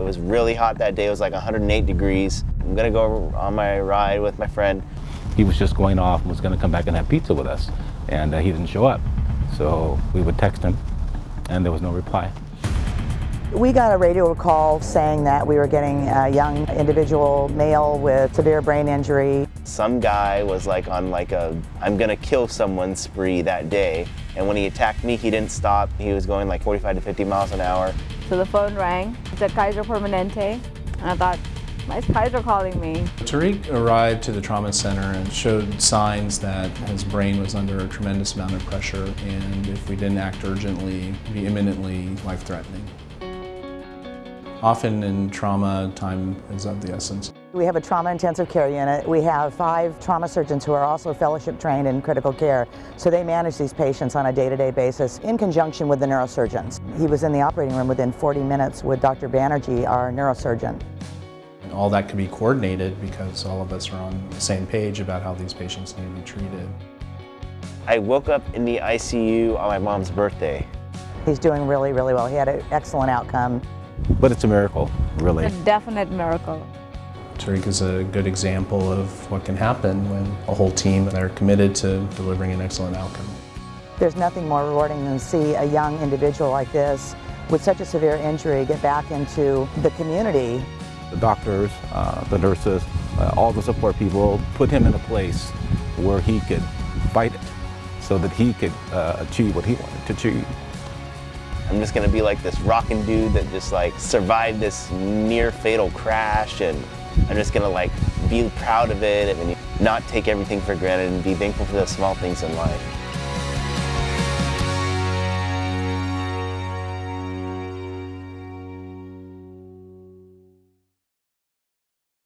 It was really hot that day. It was like 108 degrees. I'm gonna go on my ride with my friend. He was just going off and was to come back and have pizza with us, and uh, he didn't show up. So we would text him, and there was no reply. We got a radio call saying that we were getting a young individual male with severe brain injury. Some guy was like on like a I'm gonna kill someone spree that day. And when he attacked me, he didn't stop. He was going like 45 to 50 miles an hour. So the phone rang. It said Kaiser Permanente. And I thought, why is Kaiser calling me? Tariq arrived to the trauma center and showed signs that his brain was under a tremendous amount of pressure and if we didn't act urgently, be imminently life-threatening. Often in trauma, time is of the essence. We have a trauma intensive care unit. We have five trauma surgeons who are also fellowship trained in critical care. So they manage these patients on a day-to-day -day basis in conjunction with the neurosurgeons. He was in the operating room within 40 minutes with Dr. Banerjee, our neurosurgeon. All that could be coordinated because all of us are on the same page about how these patients need to be treated. I woke up in the ICU on my mom's birthday. He's doing really, really well. He had an excellent outcome. But it's a miracle, really. A definite miracle. Tariq is a good example of what can happen when a whole team are committed to delivering an excellent outcome. There's nothing more rewarding than to see a young individual like this with such a severe injury get back into the community. The doctors, uh, the nurses, uh, all the support people put him in a place where he could fight it so that he could uh, achieve what he wanted to achieve. I'm just gonna be like this rocking dude that just like survived this near fatal crash and I'm just gonna like be proud of it and not take everything for granted and be thankful for the small things in life.